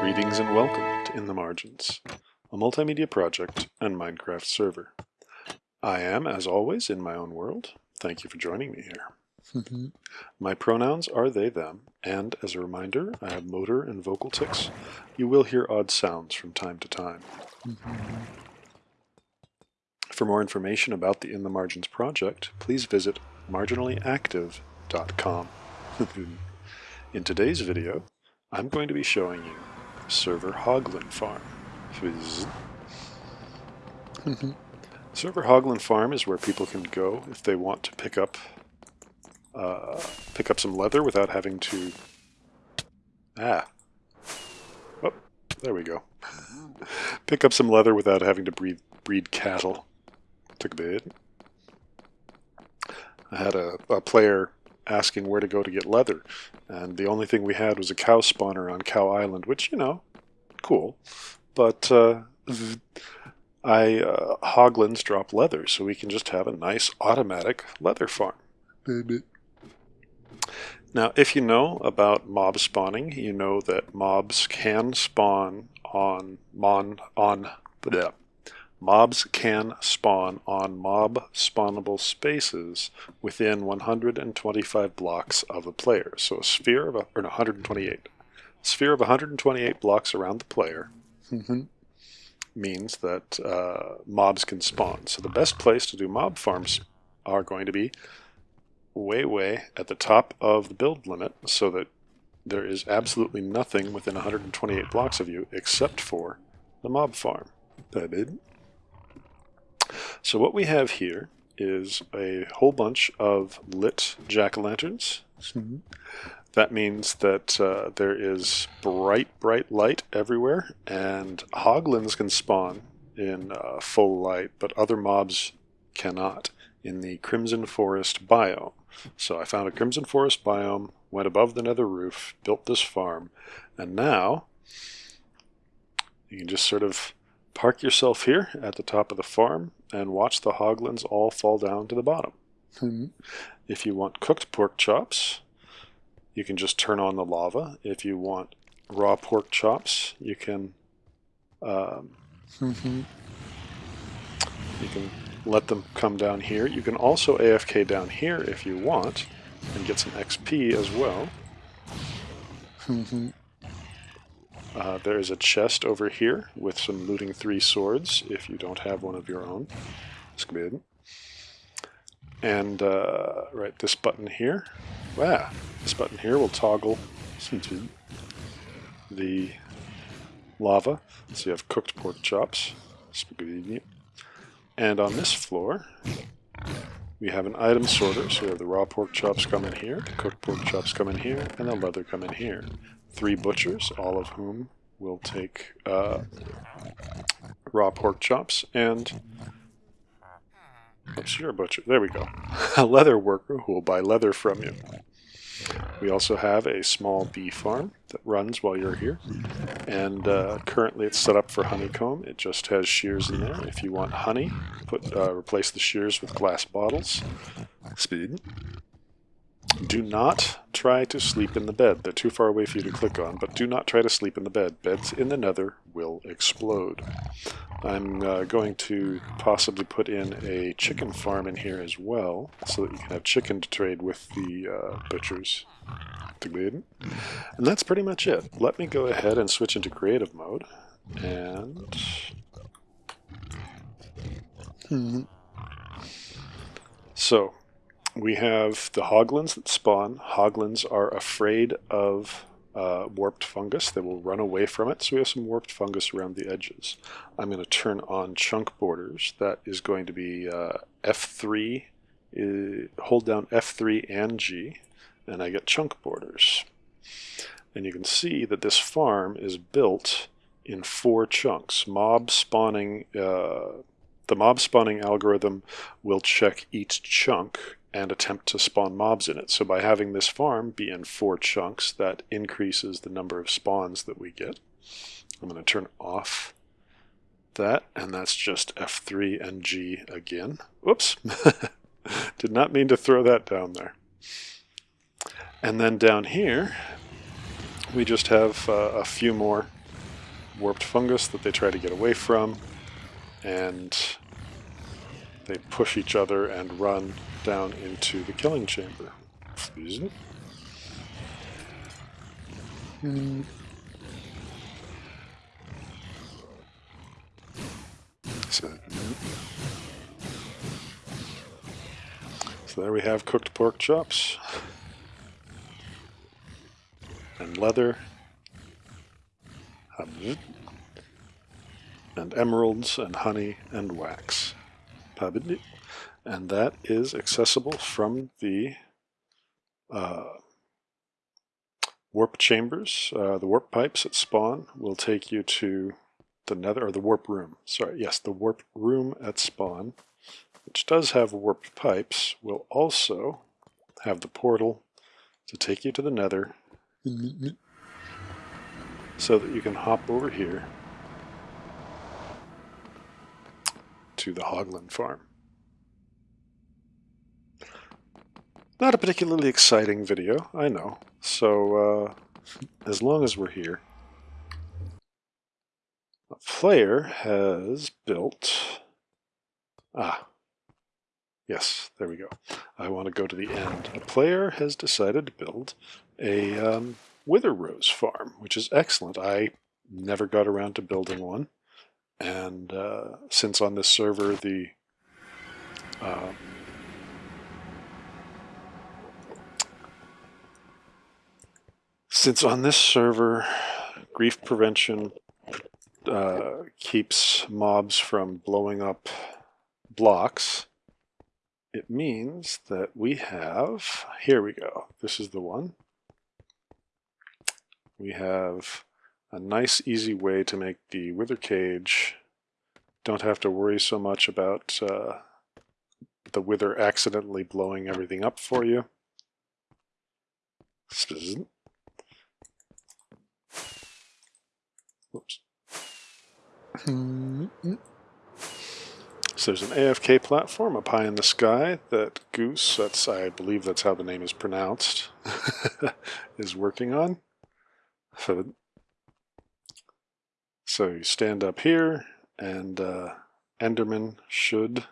Greetings and welcome to In the Margins, a multimedia project and Minecraft server. I am, as always, in my own world. Thank you for joining me here. Mm-hmm. my pronouns are they, them, and as a reminder, I have motor and vocal tics. You will hear odd sounds from time to time. Mm-hmm. For more information about the In the Margins project, please visit marginallyactive.com. In today's video, I'm going to be showing you Server Hoglin Farm. Server Hoglin Farm is where people can go if they want to pick up uh, pick up some leather without having to ah. Oh there we go. Pick up some leather without having to breed breed cattle. Took a bit. I had a, a player asking where to go to get leather. And the only thing we had was a cow spawner on Cow Island, which, you know, cool. But uh, I uh, hoglins drop leather, so we can just have a nice automatic leather farm. Now, if you know about mob spawning, you know that mobs can spawn on mon on bleh, Mobs can spawn on mob spawnable spaces within 125 blocks of a player. So a sphere of, a, or no, 128. A sphere of 128 blocks around the player mm-hmm. means that uh, mobs can spawn. So the best place to do mob farms are going to be way, way at the top of the build limit so that there is absolutely nothing within 128 blocks of you except for the mob farm. That. So what we have here is a whole bunch of lit jack-o'-lanterns. Mm -hmm. That means that uh, there is bright, bright light everywhere, and hoglins can spawn in uh, full light, but other mobs cannot in the Crimson Forest biome. So I found a Crimson Forest biome, went above the nether roof, built this farm, and now you can just sort of park yourself here at the top of the farm and watch the hoglins all fall down to the bottom. Mm -hmm. If you want cooked pork chops, you can just turn on the lava. If you want raw pork chops, you can um, mm -hmm. you can let them come down here. You can also AFK down here if you want and get some XP as well. Uh, there is a chest over here with some looting three swords if you don't have one of your own. Squid. And uh, right, this button here. Wow, this button here will toggle the lava. So you have cooked pork chops. And on this floor, we have an item sorter. So we have the raw pork chops come in here, the cooked pork chops come in here, and the leather come in here three butchers, all of whom will take uh, raw pork chops and oops, you're a butcher. There we go. a leather worker who will buy leather from you. We also have a small bee farm that runs while you're here, and uh, currently it's set up for honeycomb. It just has shears in there. If you want honey, put uh, replace the shears with glass bottles. Speed. Do not try to sleep in the bed. They're too far away for you to click on, but do not try to sleep in the bed. Beds in the nether will explode. I'm uh, going to possibly put in a chicken farm in here as well, so that you can have chicken to trade with the uh, butchers. And that's pretty much it. Let me go ahead and switch into creative mode. And... So, we have the hoglins that spawn. Hoglins are afraid of uh, warped fungus. They will run away from it, so we have some warped fungus around the edges. I'm going to turn on chunk borders. That is going to be uh, F3, uh, hold down F3 and G, and I get chunk borders. And you can see that this farm is built in four chunks. Mob spawning, uh, the mob spawning algorithm will check each chunk and attempt to spawn mobs in it. So by having this farm be in four chunks, that increases the number of spawns that we get. I'm going to turn off that, and that's just F3 and G again. Whoops! Did not mean to throw that down there. And then down here, we just have uh, a few more warped fungus that they try to get away from, and they push each other and run down into the killing chamber. Hmm. So, so there we have cooked pork chops and leather and emeralds and honey and wax. And that is accessible from the uh, warp chambers. Uh, the warp pipes at spawn will take you to the nether, or the warp room. Sorry, yes, the warp room at spawn, which does have warp pipes, will also have the portal to take you to the nether so that you can hop over here to the Hoglin farm. Not a particularly exciting video, I know. So, uh, as long as we're here, a player has built... Ah, yes, there we go. I want to go to the end. A player has decided to build a um, Wither Rose farm, which is excellent. I never got around to building one. And uh, since on this server the uh, since on this server grief prevention uh, keeps mobs from blowing up blocks, it means that we have, here we go, this is the one. We have a nice easy way to make the wither cage don't have to worry so much about uh, the wither accidentally blowing everything up for you. Oops. So there's an AFK platform up high in the sky that Goose, that's I believe that's how the name is pronounced, is working on. So, so you stand up here and uh, Enderman should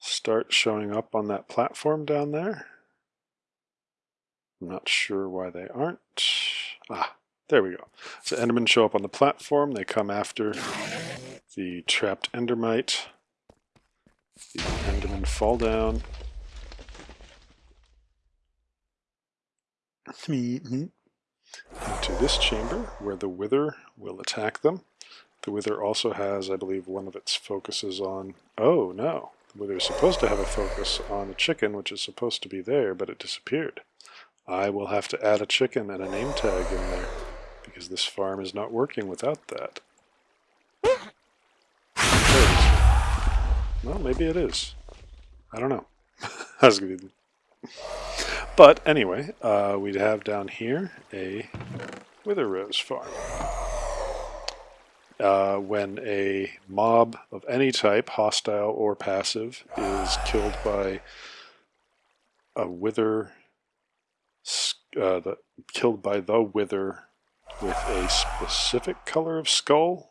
start showing up on that platform down there. I'm not sure why they aren't. Ah, there we go. So Endermen show up on the platform. They come after the trapped Endermite. The Endermen fall down. into this chamber where the Wither will attack them. The Wither also has, I believe, one of its focuses on... Oh, no. The Wither is supposed to have a focus on a chicken, which is supposed to be there, but it disappeared. I will have to add a chicken and a name tag in there, because this farm is not working without that. Well, maybe it is. I don't know. but anyway, uh, we have down here a Wither Rose farm uh, when a mob of any type, hostile or passive, is killed by a wither, uh, the, killed by the wither with a specific color of skull.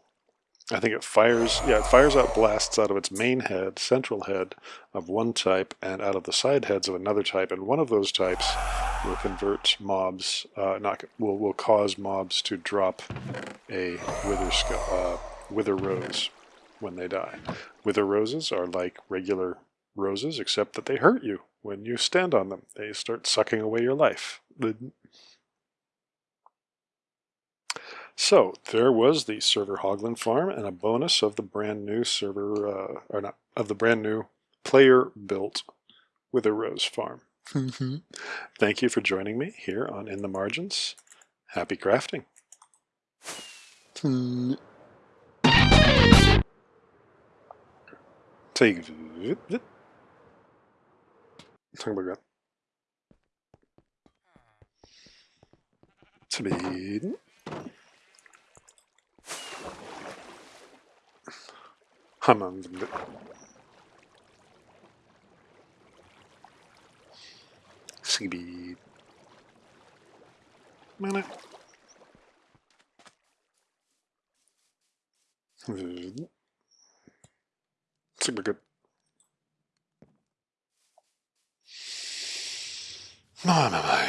I think it fires, yeah, it fires out blasts out of its main head, central head of one type, and out of the side heads of another type, and one of those types will convert mobs, uh, not will will cause mobs to drop a wither skull, uh, wither rose when they die. Wither roses are like regular roses, except that they hurt you when you stand on them. They start sucking away your life. So there was the server Hoglin farm and a bonus of the brand new server, uh, or not, of the brand new player built Wither Rose farm. Mm-hmm. Thank you for joining me here on In the Margins. Happy crafting. Take Talk about Speed. Hamam. CB. 是个 minute. I think we're good. Mamma mia. I